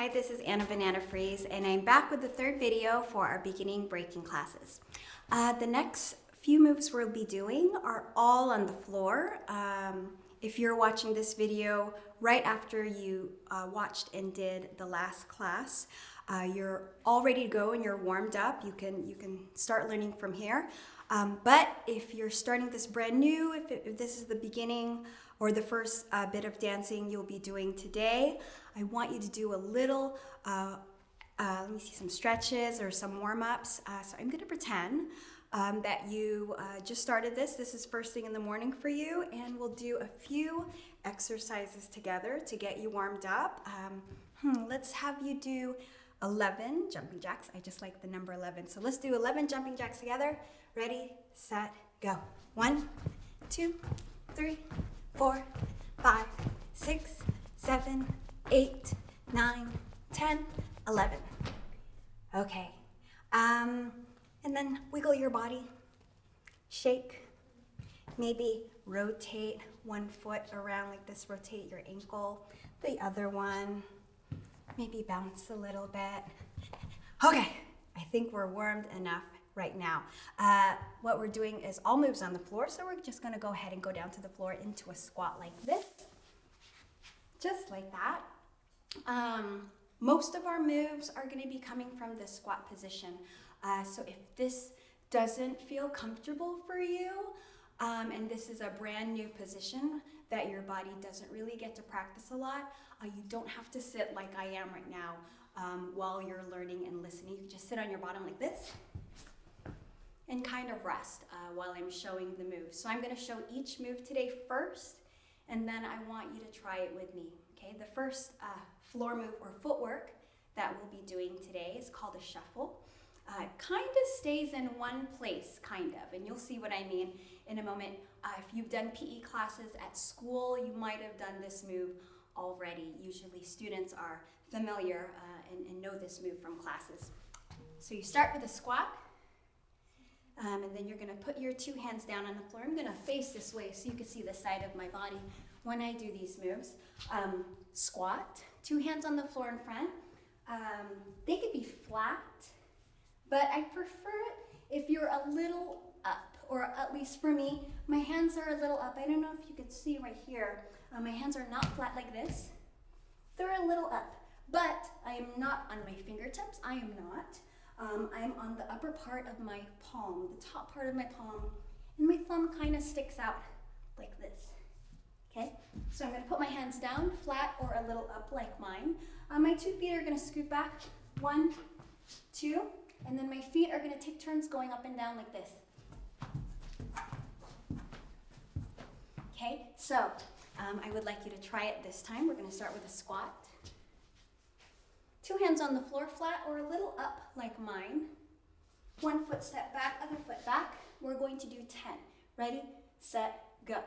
Hi, this is Anna Banana Freeze, and I'm back with the third video for our beginning breaking classes. Uh, the next few moves we'll be doing are all on the floor. Um, if you're watching this video right after you uh, watched and did the last class, uh, you're all ready to go and you're warmed up. You can, you can start learning from here. Um, but if you're starting this brand new, if, it, if this is the beginning or the first uh, bit of dancing you'll be doing today, I want you to do a little, uh, uh, let me see, some stretches or some warm-ups. Uh, so I'm gonna pretend um, that you uh, just started this. This is first thing in the morning for you, and we'll do a few exercises together to get you warmed up. Um, hmm, let's have you do 11 jumping jacks. I just like the number 11. So let's do 11 jumping jacks together. Ready, set, go. One, two, three, four, five, six, seven, eight, nine, ten, eleven. Okay. Um, and then wiggle your body. Shake. Maybe rotate one foot around like this. Rotate your ankle. The other one. Maybe bounce a little bit. Okay. I think we're warmed enough right now. Uh, what we're doing is all moves on the floor, so we're just gonna go ahead and go down to the floor into a squat like this, just like that. Um, most of our moves are gonna be coming from the squat position. Uh, so if this doesn't feel comfortable for you, um, and this is a brand new position that your body doesn't really get to practice a lot, uh, you don't have to sit like I am right now um, while you're learning and listening. You can just sit on your bottom like this and kind of rest uh, while I'm showing the move. So I'm gonna show each move today first, and then I want you to try it with me, okay? The first uh, floor move or footwork that we'll be doing today is called a shuffle. Uh, kind of stays in one place, kind of, and you'll see what I mean in a moment. Uh, if you've done PE classes at school, you might have done this move already. Usually students are familiar uh, and, and know this move from classes. So you start with a squat, um, and then you're gonna put your two hands down on the floor. I'm gonna face this way so you can see the side of my body when I do these moves. Um, squat, two hands on the floor in front. Um, they could be flat, but I prefer it if you're a little or at least for me, my hands are a little up. I don't know if you can see right here. Uh, my hands are not flat like this. They're a little up, but I am not on my fingertips. I am not. Um, I'm on the upper part of my palm, the top part of my palm, and my thumb kind of sticks out like this. Okay, so I'm gonna put my hands down, flat or a little up like mine. Uh, my two feet are gonna scoot back, one, two, and then my feet are gonna take turns going up and down like this. Okay, so um, I would like you to try it this time. We're gonna start with a squat. Two hands on the floor flat or a little up like mine. One foot step back, other foot back. We're going to do 10. Ready, set, go.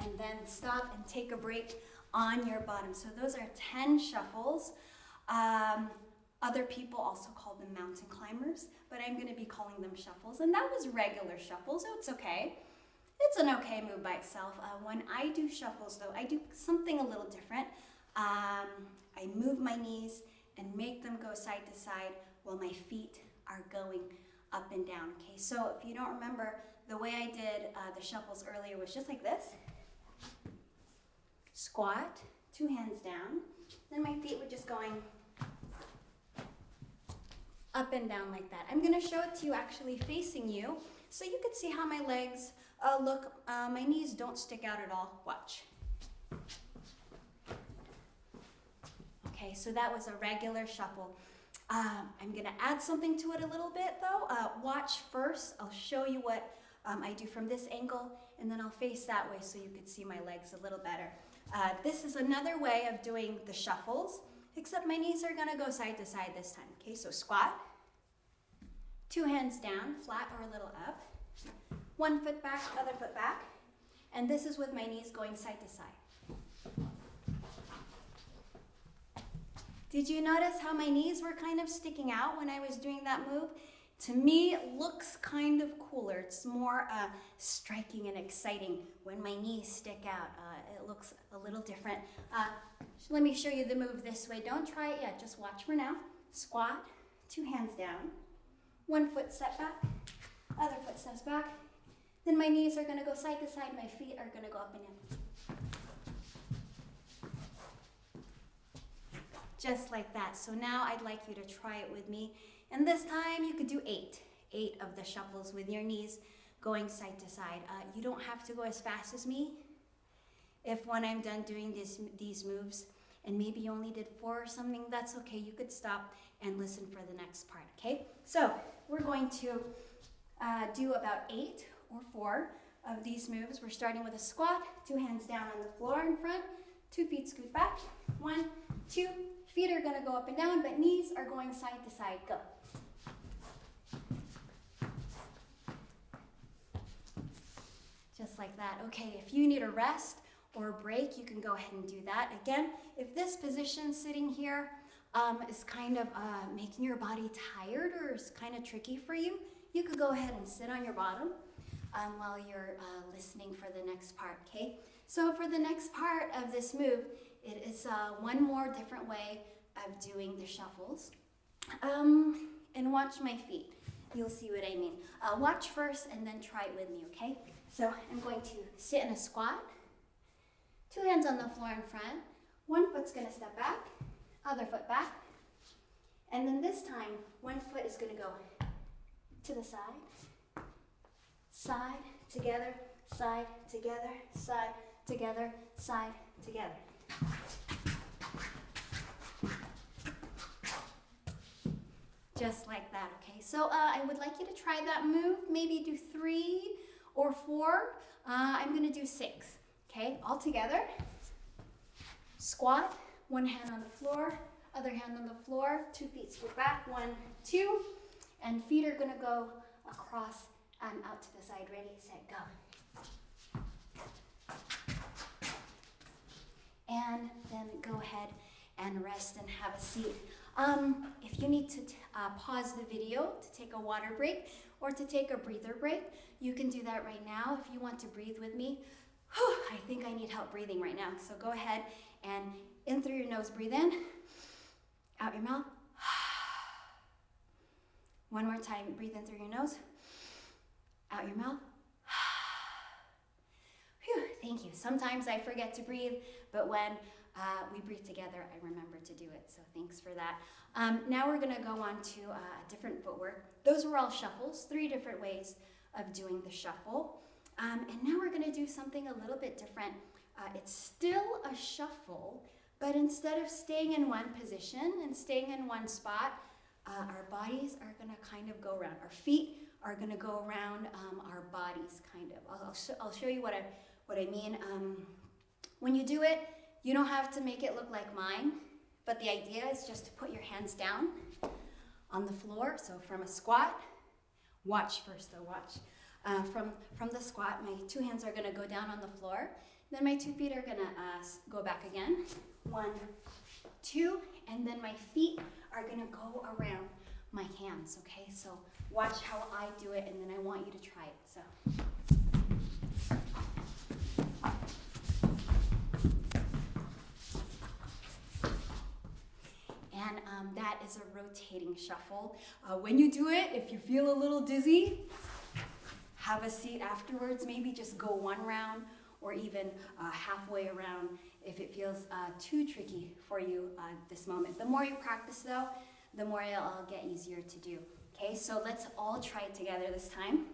And then stop and take a break on your bottom. So those are 10 shuffles. Um, other people also call them mountain climbers, but I'm gonna be calling them shuffles. And that was regular shuffles, so it's okay. It's an okay move by itself. Uh, when I do shuffles though, I do something a little different. Um, I move my knees and make them go side to side while my feet are going up and down. Okay, so if you don't remember, the way I did uh, the shuffles earlier was just like this. Squat, two hands down. Then my feet were just going up and down like that. I'm gonna show it to you actually facing you so you can see how my legs uh, look. Uh, my knees don't stick out at all. Watch. Okay, so that was a regular shuffle. Um, I'm gonna add something to it a little bit though. Uh, watch first, I'll show you what um, I do from this angle and then I'll face that way so you can see my legs a little better. Uh, this is another way of doing the shuffles, except my knees are gonna go side to side this time. Okay, so squat, two hands down, flat or a little up, one foot back, other foot back, and this is with my knees going side to side. Did you notice how my knees were kind of sticking out when I was doing that move? To me, it looks kind of cooler. It's more uh, striking and exciting when my knees stick out. Uh, it looks a little different. Uh, let me show you the move this way. Don't try it yet, just watch for now. Squat, two hands down, one foot step back, other foot steps back. Then my knees are gonna go side to side, my feet are gonna go up and in. Just like that. So now I'd like you to try it with me. And this time you could do eight, eight of the shuffles with your knees going side to side. Uh, you don't have to go as fast as me. If when I'm done doing this, these moves, and maybe you only did four or something, that's okay. You could stop and listen for the next part, okay? So we're going to uh, do about eight or four of these moves. We're starting with a squat, two hands down on the floor in front, two feet scoot back, one, two, feet are gonna go up and down, but knees are going side to side, go. Just like that. Okay, if you need a rest or break, you can go ahead and do that. Again, if this position sitting here um, is kind of uh, making your body tired or is kind of tricky for you, you could go ahead and sit on your bottom um, while you're uh, listening for the next part, okay? So for the next part of this move, it is uh, one more different way of doing the shuffles. Um, and watch my feet. You'll see what I mean. Uh, watch first and then try it with me, okay? So I'm going to sit in a squat, two hands on the floor in front, one foot's gonna step back, other foot back, and then this time, one foot is gonna go to the side, side, together, side, together, side, together, side, together. Just like that, okay? So uh, I would like you to try that move, maybe do three or four. Uh, I'm gonna do six, okay? All together. Squat, one hand on the floor, other hand on the floor, two feet scoot back, one, two, and feet are gonna go across and out to the side. Ready, set, go. And then go ahead and rest and have a seat. Um, if you need to uh, pause the video to take a water break or to take a breather break, you can do that right now. If you want to breathe with me, whew, I think I need help breathing right now. So go ahead and in through your nose, breathe in, out your mouth. One more time, breathe in through your nose, out your mouth. Whew, thank you. Sometimes I forget to breathe, but when uh, we breathe together, I remember to do it. So thanks for that. Um, now we're gonna go on to uh, different footwork. Those were all shuffles, three different ways of doing the shuffle. Um, and now we're gonna do something a little bit different. Uh, it's still a shuffle, but instead of staying in one position and staying in one spot, uh, our bodies are gonna kind of go around. Our feet are gonna go around um, our bodies, kind of. I'll, I'll, sh I'll, show you what I, what I mean. Um, when you do it, you don't have to make it look like mine, but the idea is just to put your hands down on the floor. So from a squat, watch first though, watch. Uh, from, from the squat, my two hands are gonna go down on the floor. Then my two feet are gonna uh, go back again. One, two, and then my feet are gonna go around my hands, okay? So watch how I do it, and then I want you to try it, so. and um, that is a rotating shuffle. Uh, when you do it, if you feel a little dizzy, have a seat afterwards, maybe just go one round or even uh, halfway around if it feels uh, too tricky for you uh, this moment. The more you practice though, the more it'll get easier to do. Okay, so let's all try it together this time.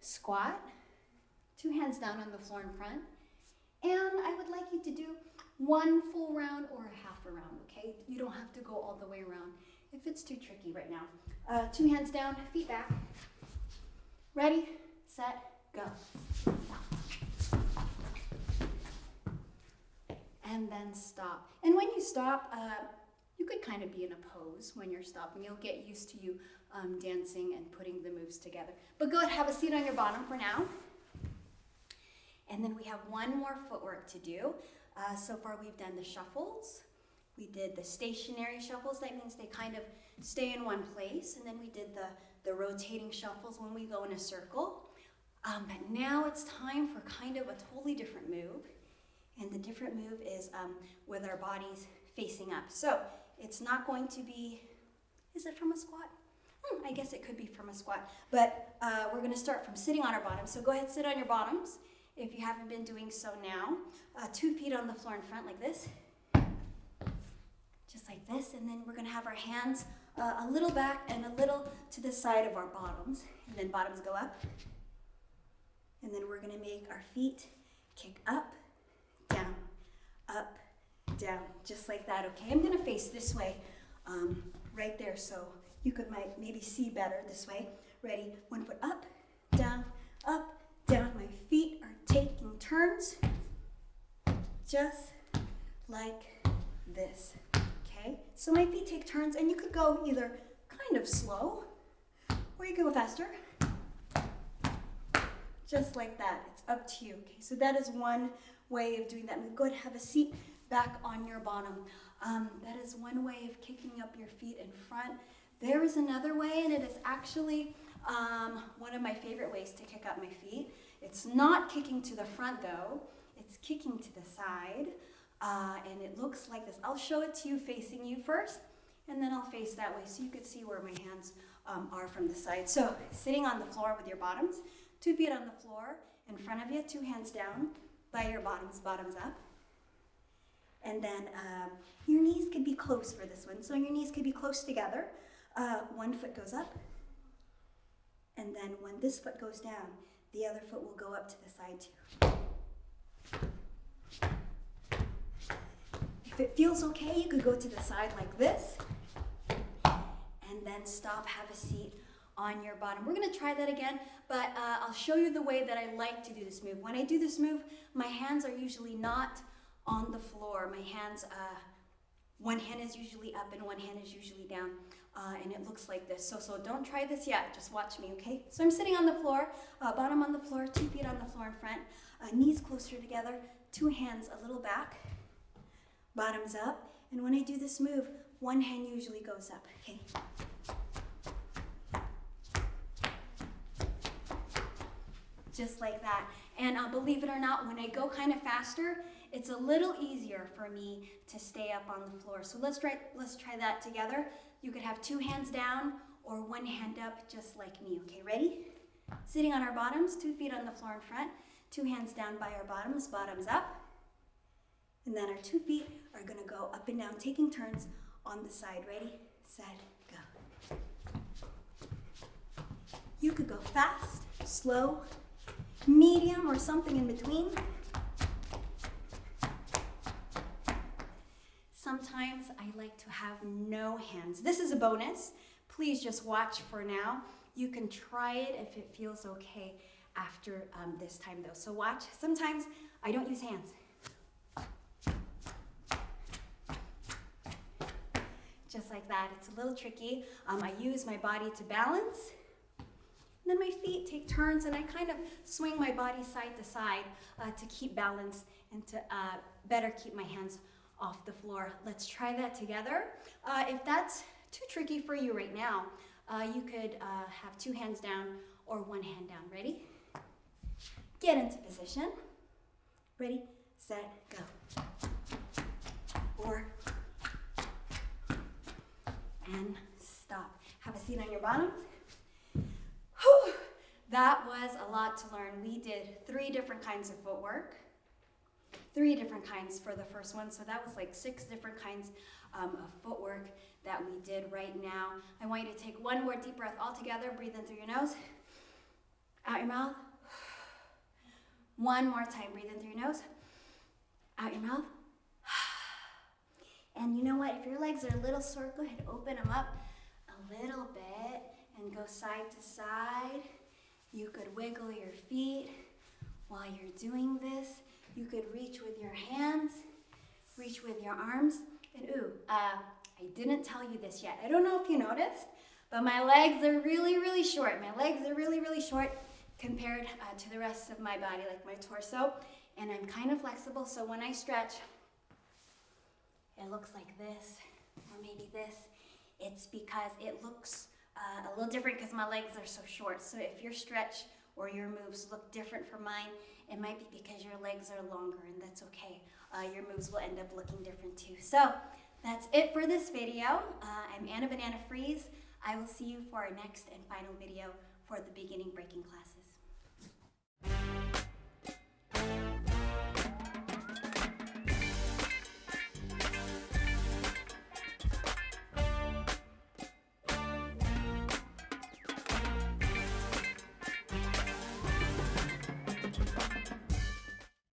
Squat, two hands down on the floor in front. And I would like you to do one full round or a half a round, okay? You don't have to go all the way around if it's too tricky right now. Uh, two hands down, feet back. Ready, set, go. And then stop. And when you stop, uh, you could kind of be in a pose when you're stopping. You'll get used to you um, dancing and putting the moves together. But go ahead, have a seat on your bottom for now. And then we have one more footwork to do. Uh, so far we've done the shuffles, We did the stationary shuffles. That means they kind of stay in one place. And then we did the, the rotating shuffles when we go in a circle. Um, but now it's time for kind of a totally different move. And the different move is um, with our bodies facing up. So it's not going to be, is it from a squat? Hmm, I guess it could be from a squat. But uh, we're going to start from sitting on our bottoms. So go ahead, sit on your bottoms if you haven't been doing so now. Uh, two feet on the floor in front like this. Just like this. And then we're going to have our hands uh, a little back and a little to the side of our bottoms. And then bottoms go up. And then we're to make our feet kick up, down, up, down, just like that, okay? I'm to face this way um, right there so you could might maybe see better this way. Ready? One foot up, down, up, down. My feet are taking turns just like this? So my feet take turns and you could go either kind of slow or you could go faster just like that. It's up to you. Okay, so that is one way of doing that. And go ahead have a seat back on your bottom. Um, that is one way of kicking up your feet in front. There is another way, and it is actually um, one of my favorite ways to kick up my feet. It's not kicking to the front though, it's kicking to the side. Uh, and it looks like this. I'll show it to you facing you first, and then I'll face that way so you can see where my hands um, are from the side. So sitting on the floor with your bottoms, Two feet on the floor in front of you, two hands down by your bottoms, bottoms up. And then um, your knees could be close for this one. So your knees could be close together. Uh, one foot goes up. And then when this foot goes down, the other foot will go up to the side too. If it feels okay, you could go to the side like this. And then stop, have a seat on your bottom. We're gonna try that again, but uh, I'll show you the way that I like to do this move. When I do this move, my hands are usually not on the floor. My hands, uh, one hand is usually up and one hand is usually down. Uh, and it looks like this. So, so don't try this yet, just watch me, okay? So I'm sitting on the floor, uh, bottom on the floor, two feet on the floor in front, uh, knees closer together, two hands a little back, bottoms up. And when I do this move, one hand usually goes up, okay? just like that. And uh, believe it or not, when I go kind of faster, it's a little easier for me to stay up on the floor. So let's try, let's try that together. You could have two hands down or one hand up just like me. Okay, ready? Sitting on our bottoms, two feet on the floor in front, two hands down by our bottoms, bottoms up. And then our two feet are gonna go up and down, taking turns on the side. Ready, set, go. You could go fast, slow, medium, or something in between. Sometimes I like to have no hands. This is a bonus. Please just watch for now. You can try it if it feels okay after um, this time though. So watch. Sometimes I don't use hands. Just like that. It's a little tricky. Um, I use my body to balance And then my feet take turns and I kind of swing my body side to side uh, to keep balance and to uh, better keep my hands off the floor. Let's try that together. Uh, if that's too tricky for you right now, uh, you could uh, have two hands down or one hand down. Ready? Get into position. Ready, set, go. Four. And stop. Have a seat on your bottoms. Whew, that was a lot to learn. We did three different kinds of footwork, three different kinds for the first one. So that was like six different kinds um, of footwork that we did right now. I want you to take one more deep breath all together. Breathe in through your nose, out your mouth. One more time. Breathe in through your nose, out your mouth. And you know what? If your legs are a little sore, go ahead, open them up a little bit and go side to side. You could wiggle your feet while you're doing this. You could reach with your hands, reach with your arms. And ooh, uh, I didn't tell you this yet. I don't know if you noticed, but my legs are really, really short. My legs are really, really short compared uh, to the rest of my body, like my torso. And I'm kind of flexible, so when I stretch, it looks like this, or maybe this, it's because it looks uh, a little different because my legs are so short. So if your stretch or your moves look different from mine, it might be because your legs are longer and that's okay. Uh, your moves will end up looking different too. So that's it for this video. Uh, I'm Anna Banana Freeze. I will see you for our next and final video for the beginning breaking classes.